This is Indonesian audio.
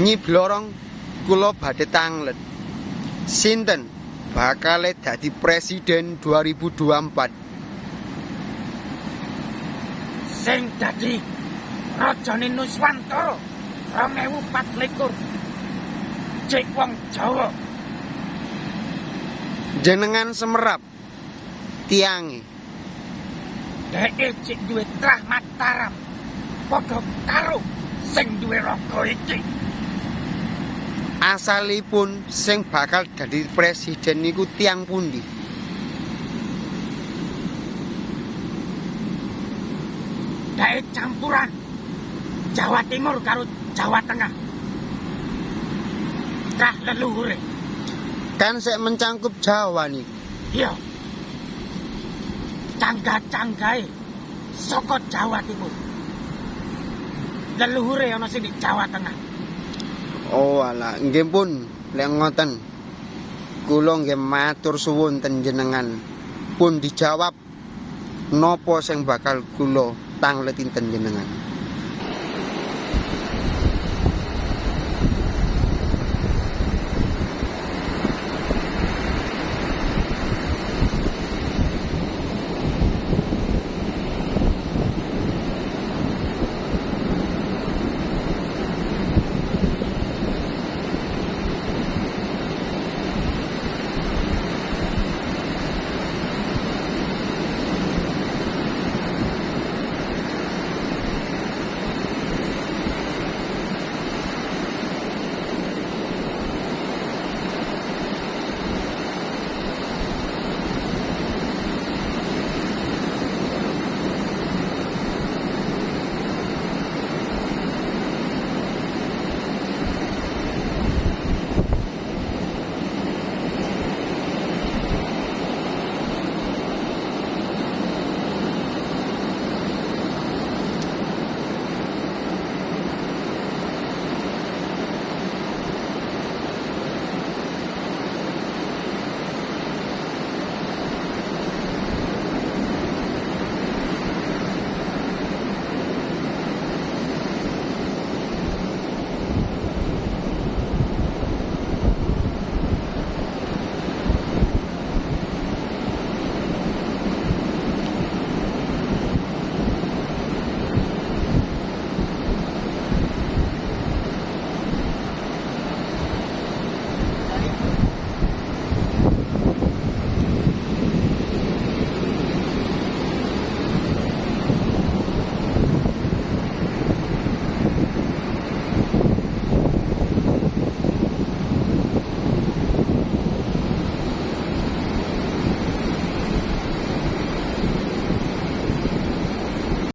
Nyi Blorong kula badhe tanglet. Sinten bakal dadi presiden 2024? Sing dadi Rajane Nuswantara 2024. Cek wong Jawa Jenengan semerap tiange dheke cek duwe trah Mataram. Padha karo sing duwe raga iki. Asalipun sing bakal dadi presiden niku tiang pundi? Dheke campuran Jawa Timur karo Jawa Tengah. Trah leluhure. Kan sek mencangkup Jawa nih. Iya. Cangga-canggae saka Jawa Timur. Leluhure ana sing di Jawa Tengah. Oh ala, nggih pun lek ngoten. Kula nggih matur suwun tenjenengan. Pun dijawab nopo sing bakal kula tangleti tenjenengan.